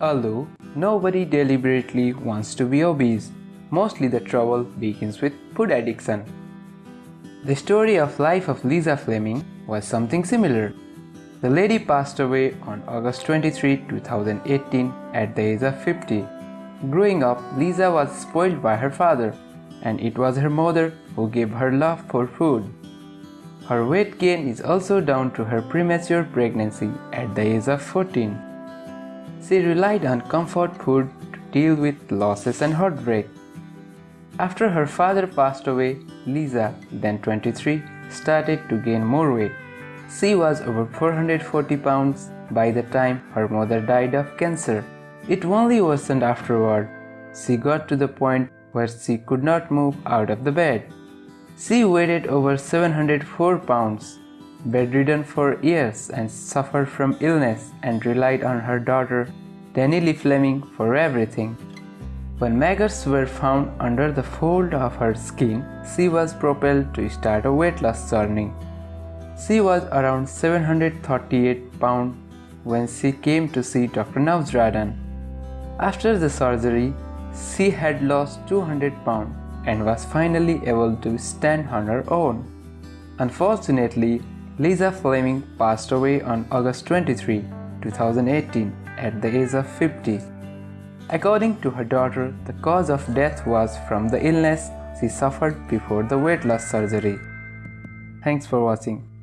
Although nobody deliberately wants to be obese, mostly the trouble begins with food addiction. The story of life of Lisa Fleming was something similar. The lady passed away on August 23, 2018 at the age of 50. Growing up, Lisa was spoiled by her father and it was her mother who gave her love for food. Her weight gain is also down to her premature pregnancy at the age of 14. She relied on comfort food to deal with losses and heartbreak. After her father passed away, Lisa, then 23, started to gain more weight. She was over 440 pounds by the time her mother died of cancer. It only worsened afterward. She got to the point where she could not move out of the bed. She weighed over 704 pounds, bedridden for years and suffered from illness and relied on her daughter Danielle Fleming for everything. When maggots were found under the fold of her skin, she was propelled to start a weight loss journey. She was around 738 pounds when she came to see Dr. Nowzaradan. After the surgery, she had lost 200 pounds and was finally able to stand on her own. Unfortunately, Lisa Fleming passed away on August 23, 2018 at the age of 50. According to her daughter, the cause of death was from the illness she suffered before the weight loss surgery. Thanks for watching.